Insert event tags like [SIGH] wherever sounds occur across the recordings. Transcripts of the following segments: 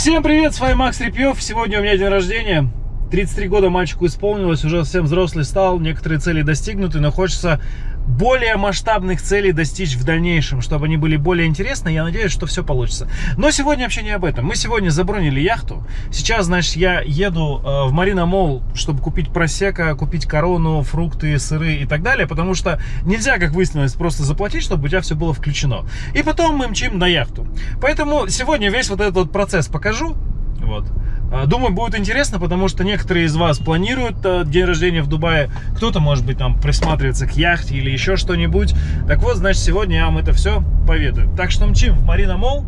Всем привет, с вами Макс Репьев. Сегодня у меня день рождения. 33 года мальчику исполнилось, уже совсем взрослый стал, некоторые цели достигнуты, но хочется более масштабных целей достичь в дальнейшем, чтобы они были более интересны. Я надеюсь, что все получится. Но сегодня вообще не об этом. Мы сегодня забронили яхту. Сейчас, значит, я еду э, в Марина Мол, чтобы купить просека, купить корону, фрукты, сыры и так далее, потому что нельзя, как выяснилось, просто заплатить, чтобы у тебя все было включено. И потом мы мчим на яхту. Поэтому сегодня весь вот этот процесс покажу. Вот. А, думаю, будет интересно, потому что некоторые из вас планируют э, день рождения в Дубае. Кто-то, может быть, там присматривается к яхте или еще что-нибудь. Так вот, значит, сегодня я вам это все поведаю. Так что мчим в Марина Мол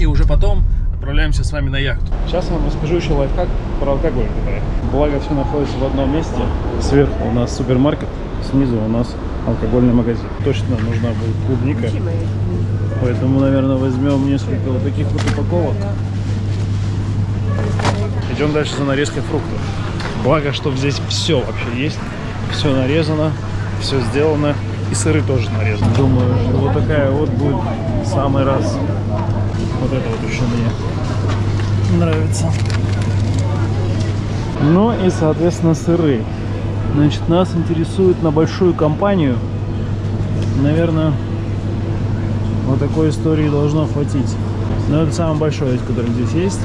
и уже потом отправляемся с вами на яхту. Сейчас я вам расскажу еще лайфхак про алкоголь. Благо, все находится в одном месте. Сверху у нас супермаркет, снизу у нас алкогольный магазин. Точно нужна будет клубника. Поэтому, наверное, возьмем несколько вот таких вот упаковок. Идем дальше за нарезкой фруктов. Благо, что здесь все вообще есть. Все нарезано, все сделано. И сыры тоже нарезаны. Думаю, вот такая вот будет самый раз. Вот это вот еще мне нравится. Ну и, соответственно, сыры. Значит, нас интересует на большую компанию. Наверное, вот такой истории должно хватить. Но это самый большой, который здесь есть.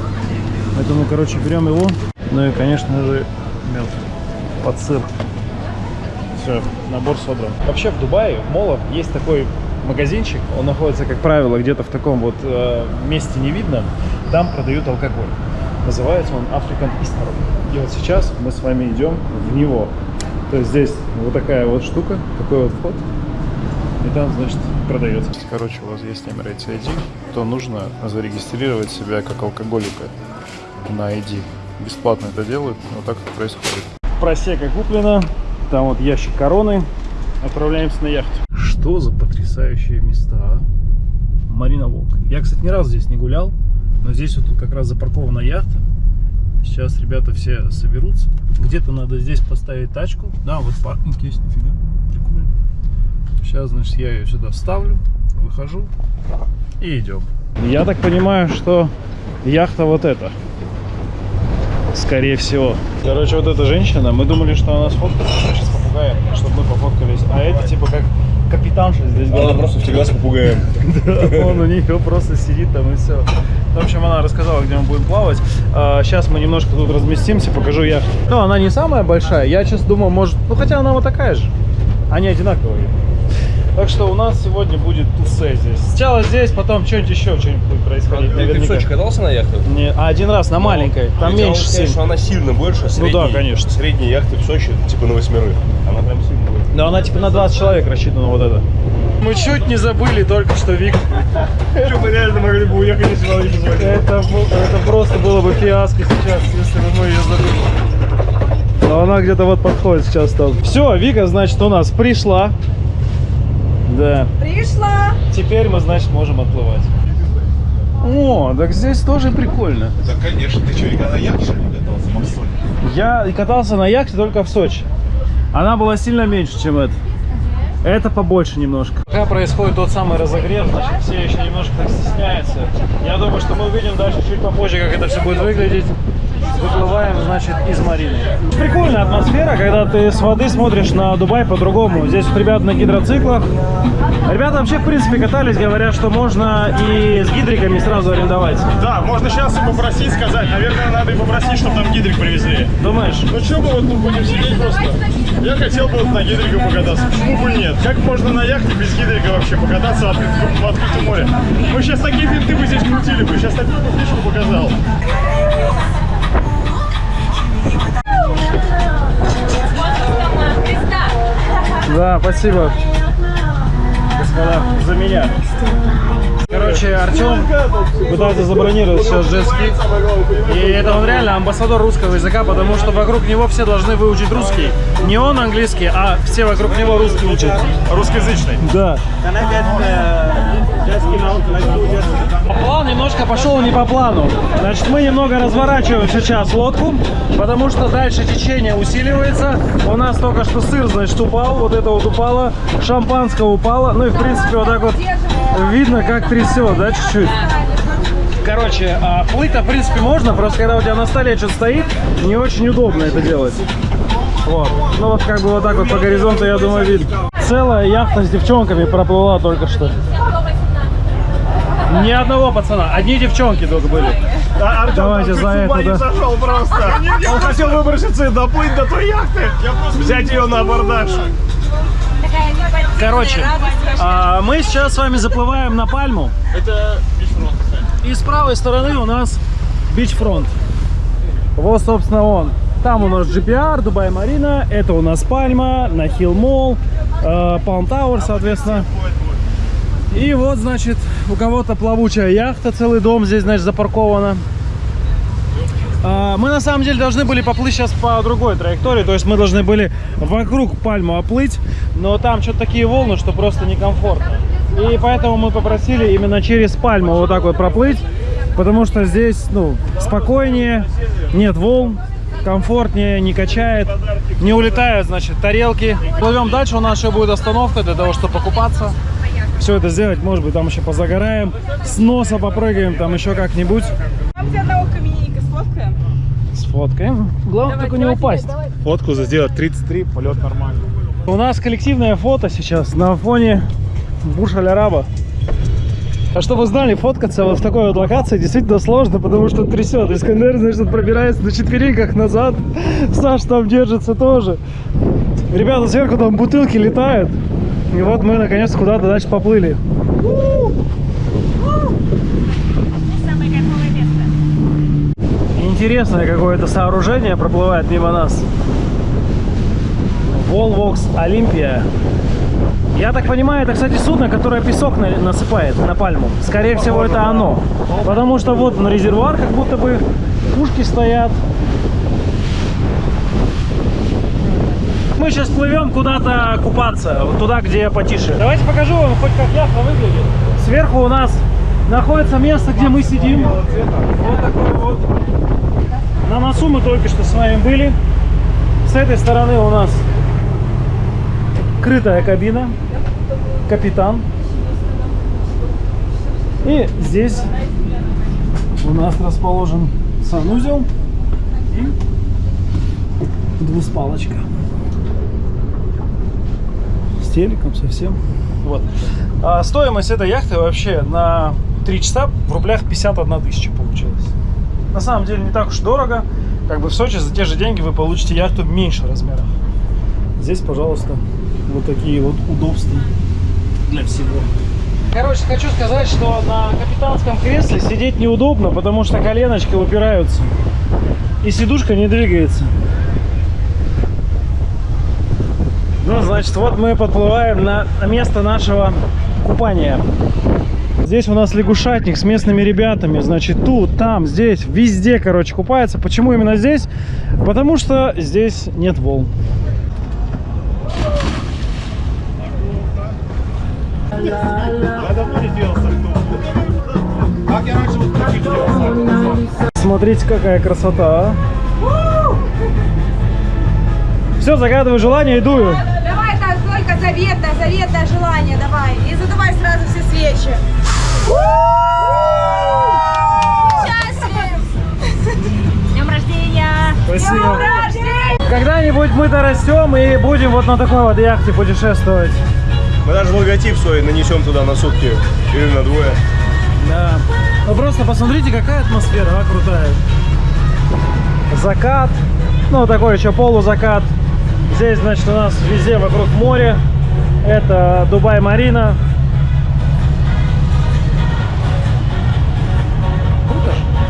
Поэтому, короче, берем его. Ну и, конечно же, мед под сыр. Все, набор собран. Вообще в Дубае, в молах, есть такой магазинчик. Он находится, как правило, где-то в таком вот э, месте не видно. Там продают алкоголь. Называется он African Easter. И вот сейчас мы с вами идем в него. То есть здесь вот такая вот штука, такой вот вход. И там, значит, продается. Короче, у вас есть Emirates ID, то нужно зарегистрировать себя как алкоголика на ID. Бесплатно это делают, вот так это происходит. Просека куплена, там вот ящик короны. Отправляемся на яхту. Что за потрясающие места, а? Марина Волк. Я, кстати, ни разу здесь не гулял, но здесь вот тут как раз запаркована яхта. Сейчас ребята все соберутся. Где-то надо здесь поставить тачку. Да, вот паркинг есть, нифига. Прикольно. Сейчас, значит, я ее сюда ставлю, выхожу и идем. Я так понимаю, что яхта вот эта скорее всего. Короче, вот эта женщина, мы думали, что она сфоткается, сейчас попугаем, чтобы мы пофоткались. А это типа как капитанша здесь. Она просто всегда с попугаем. [LAUGHS] Он у нее просто сидит там и все. В общем, она рассказала, где мы будем плавать. Сейчас мы немножко тут разместимся, покажу яхту. Ну, она не самая большая. Я сейчас думаю, может... Ну, хотя она вот такая же. Они одинаковые. Так что у нас сегодня будет тусе здесь. Сначала здесь, потом что-нибудь еще что-нибудь будет происходить. А, ты в Сочи катался на яхте? Не, а один раз на маленькой, там меньше сильно. что она сильно больше средней. Ну да, конечно. Средней яхты в Сочи, типа на восьмерых. Она прям сильно больше. Но она типа на 20 человек рассчитана вот это. Мы чуть не забыли только что Вик. Что, мы реально могли бы уехать, если бы не. Это, это просто было бы фиаско сейчас, если бы мы ее забыли. Но она где-то вот подходит сейчас там. Все, Вика, значит, у нас пришла. Да. Пришла. Теперь мы, значит, можем отплывать. О, так здесь тоже прикольно. Да, конечно. Ты что, никогда на яхте что ли не катался, Максим? Я катался на яхте только в Сочи. Она была сильно меньше, чем это. Это побольше немножко. Пока происходит тот самый разогрев, значит, все еще немножко так стесняются. Я думаю, что мы увидим дальше чуть попозже, как это все будет выглядеть. Выплываем, значит, из Марины. Прикольная атмосфера, когда ты с воды смотришь на Дубай по-другому. Здесь вот ребята на гидроциклах. Ребята вообще, в принципе, катались, говорят, что можно и с гидриками сразу арендовать. Да, можно сейчас и попросить сказать. Наверное, надо и попросить, чтобы нам гидрик привезли. Думаешь? Ну что бы вот будем сидеть просто? Я хотел бы вот на гидрике покататься. Почему бы нет? Как можно на яхте без гидрика вообще покататься в открытом, в открытом море? Мы сейчас такие финты бы здесь крутили бы. Сейчас такую фишку показал. Да, спасибо, господа, за меня. Короче, Артем пытается забронировать сейчас джетски. И это он реально амбассадор русского языка, потому что вокруг него все должны выучить русский. Не он английский, а все вокруг него русский учат. Русскоязычный. Да. План немножко пошел не по плану. Значит, мы немного разворачиваем сейчас лодку, потому что дальше течение усиливается. У нас только что сыр, значит, упал. Вот это вот упало. Шампанское упало. Ну и, в принципе, вот так вот видно, как трясет, да, чуть-чуть. Короче, а плыть-то в принципе можно, просто когда у тебя на столе что-то стоит, не очень удобно это делать. Вот. Ну вот как бы вот так вот по горизонту, я думаю, видно. Целая яхта с девчонками проплыла только что. Ни одного пацана, одни девчонки только были. Да, Артем Давайте за это, не да. сошел просто. Он хотел выброситься и доплыть до той яхты, взять ее на абордаж. Короче, а, мы сейчас с вами заплываем на пальму. Это И с правой стороны у нас beachfront. Вот, собственно, он. Там у нас JBR, Дубай Марина. Это у нас Пальма, Nakheel Mall, Palm Tower, соответственно. И вот, значит, у кого-то плавучая яхта, целый дом здесь, значит, запаркована. А, Мы на самом деле должны были поплыть сейчас по другой траектории, то есть мы должны были вокруг пальму оплыть, но там что-то такие волны, что просто некомфортно. И поэтому мы попросили именно через пальму вот так вот проплыть, потому что здесь, ну, спокойнее, нет волн, комфортнее, не качает, не улетают, значит, тарелки. Плывем дальше, у нас еще будет остановка для того, чтобы покупаться. Все это сделать, может быть, там еще позагораем, с носа попрыгаем, там еще как-нибудь. Там где одного каменника сфоткаем. Сфоткаем. Главное только не упасть. Фотку сделать 33, полет нормальный. У нас коллективное фото сейчас на фоне Бурж-Аль-Араба. А чтобы вы знали, фоткаться вот в такой вот локации действительно сложно, потому что трясет. Искандер, значит, пробирается на четвереньках назад. Саш там держится тоже. Ребята сверху там бутылки летают. И вот мы наконец куда-то дальше поплыли. Интересное какое-то сооружение проплывает мимо нас. Volvox Olympia. Я так понимаю, это, кстати, судно, которое песок на- насыпает на пальму. Скорее всего, это оно. Потому что вот на резервуар как будто бы пушки стоят. Мы сейчас плывем куда-то купаться, вот туда, где потише. Давайте покажу вам хоть как яхта выглядит. Сверху у нас находится место, где мы сидим. Вот такое вот. На носу мы только что с вами были. С этой стороны у нас крытая кабина, капитан. И здесь у нас расположен санузел и двуспалочка. Телеком совсем. Вот. А стоимость этой яхты вообще на 3 часа в рублях 51 тысяча получилась. На самом деле не так уж дорого. Как бы в Сочи за те же деньги вы получите яхту меньше размеров. Здесь, пожалуйста, вот такие вот удобства для всего. Короче, хочу сказать, что на капитанском кресле сидеть неудобно, потому что коленочки упираются. И сидушка не двигается. Ну, значит, вот мы подплываем на место нашего купания. Здесь у нас лягушатник с местными ребятами. Значит, тут, там, здесь, везде, короче, купается. Почему именно здесь? Потому что здесь нет волн. Смотрите, какая красота, а. Все, загадываю желание и дую. Заветное, заветное желание давай. И задувай сразу все свечи. Днем рождения! Спасибо. С днем рождения! Когда-нибудь мы дорастем и будем вот на такой вот яхте путешествовать. Мы даже логотип свой нанесем туда на сутки или на двое. Да. Ну просто посмотрите, какая атмосфера, а, крутая. Закат, ну такой еще полузакат. Здесь, значит, у нас везде вокруг море. Это Дубай Марина.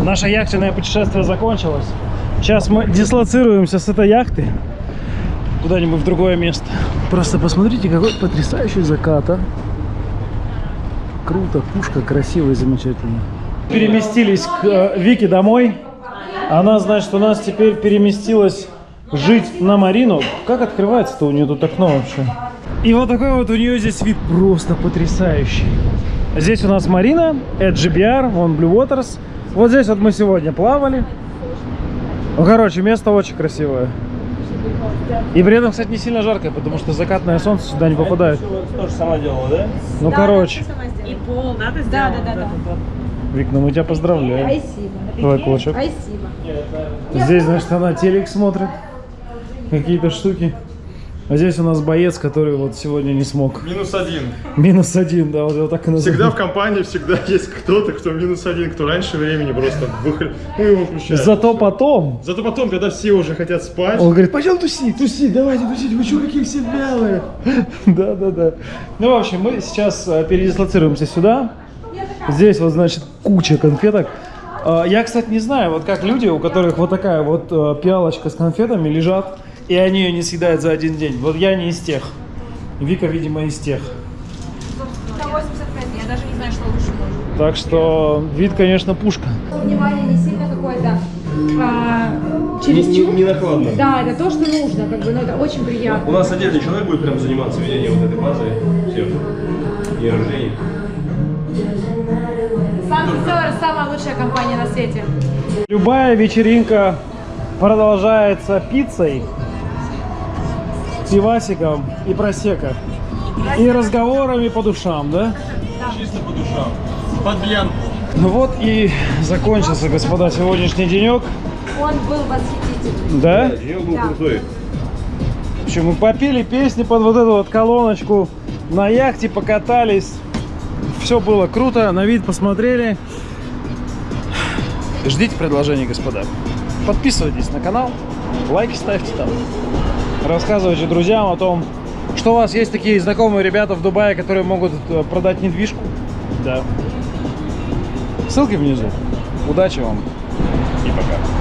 Наше яхтенное путешествие закончилось. Сейчас мы дислоцируемся с этой яхты куда-нибудь в другое место. Просто посмотрите, какой потрясающий закат, а. Круто, пушка красивая и замечательная. Переместились к э, Вике домой. Она, значит, у нас теперь переместилась жить на Марину. Как открывается-то у нее тут окно вообще? И вот такой вот у нее здесь вид просто потрясающий. Здесь у нас Марина, это GBR, вон Blue Waters. Вот здесь вот мы сегодня плавали. Ну, короче, место очень красивое. И при этом, кстати, не сильно жарко, потому что закатное солнце сюда не попадает. Тоже сама делала, да? Ну, короче. И пол, да, ты сделала? Да, да, да. Вик, ну мы тебя поздравляем. Спасибо. Давай кулачок. Спасибо. Здесь, значит, она телек смотрит. Какие-то штуки. А здесь у нас боец, который вот сегодня не смог. Минус один. Минус один, да, вот его так и называют. Всегда в компании всегда [LAUGHS] есть кто-то, кто минус один, кто раньше времени просто выходит. Ну, его включает. Зато потом Зато потом, когда все уже хотят спать, он говорит, пойдем тусить, тусить, давайте тусить, вы что, какие все вялые? [LAUGHS] Да, да, да. Ну, в общем, мы сейчас э, передислоцируемся сюда. Здесь вот, значит, куча конфеток. А, Я, кстати, не знаю, вот как люди, у которых вот такая вот э, пиалочка с конфетами лежат, и они ее не съедают за один день. Вот я не из тех. Вика, видимо, из тех. Это 85, я даже не знаю, что лучше может. Так что вид, конечно, пушка. Внимание не сильно какое-то а, Не, чересчур. не накладно. Да, это то, что нужно, как бы, но это очень приятно. У нас отдельный человек будет прям заниматься ведением вот этой базы всех дней рождения. Санкт-Петербург самая лучшая компания на свете. Любая вечеринка продолжается пиццей, пивасиком и просека. И разговорами по душам, да? Чисто по душам. под бьянку. Ну вот и закончился, господа, сегодняшний денек. Он был восхитительный. Да? Денек был Да. крутой. В общем, мы попели песни под вот эту вот колоночку, на яхте покатались. Все было круто, на вид посмотрели. Ждите предложений, господа. Подписывайтесь на канал, лайки ставьте там. Рассказывайте друзьям о том, что у вас есть такие знакомые ребята в Дубае, которые могут э, продать недвижку. Да. Ссылки внизу. Удачи вам и пока.